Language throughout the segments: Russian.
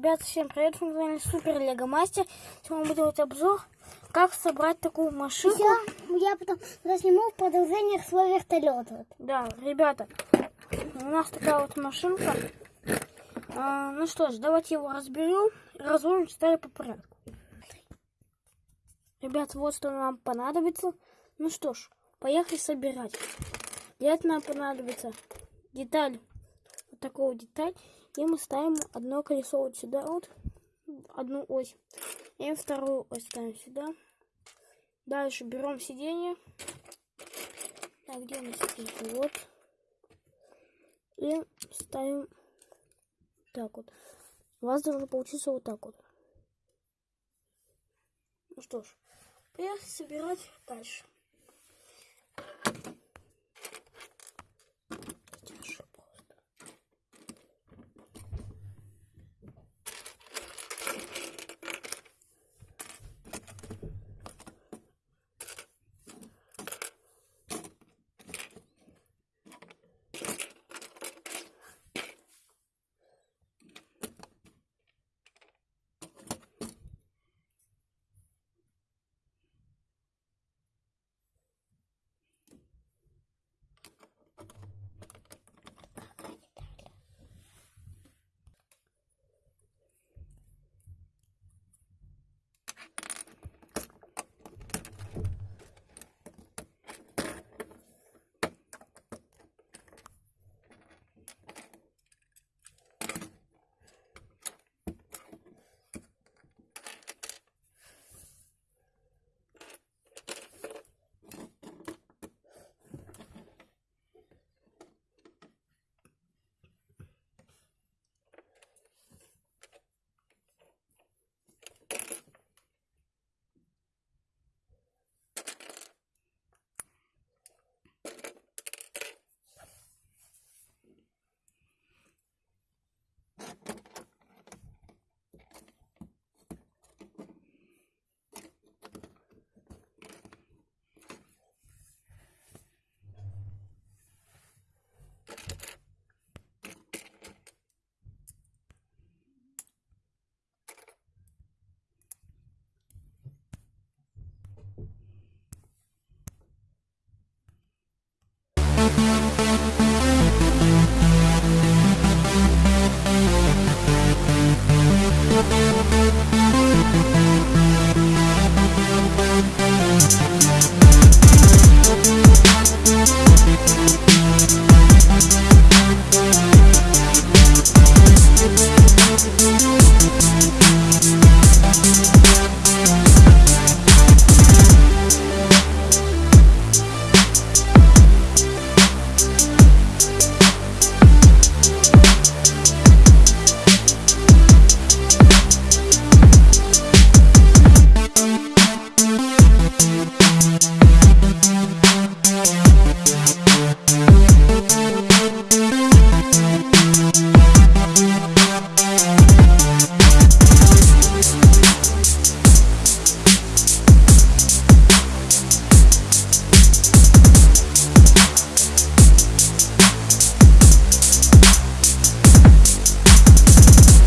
Ребят, всем привет, с вами Супер Лего Мастер. Сегодня будет делать обзор, как собрать такую машинку. Я, я потом засниму в продолжение свой вертолет. Да, ребята, у нас такая вот машинка. А, ну что ж, давайте его разберем, разложим, ставим по порядку. Ребят, вот что нам понадобится. Ну что ж, поехали собирать. Для этого нам понадобится деталь, вот такого деталь. И мы ставим одно колесо вот сюда, вот, одну ось. И вторую ось ставим сюда. Дальше берем сиденье. Так, где у нас сиденье? Вот. И ставим так вот. У вас должно получиться вот так вот. Ну что ж, поехали собирать дальше.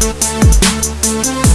We'll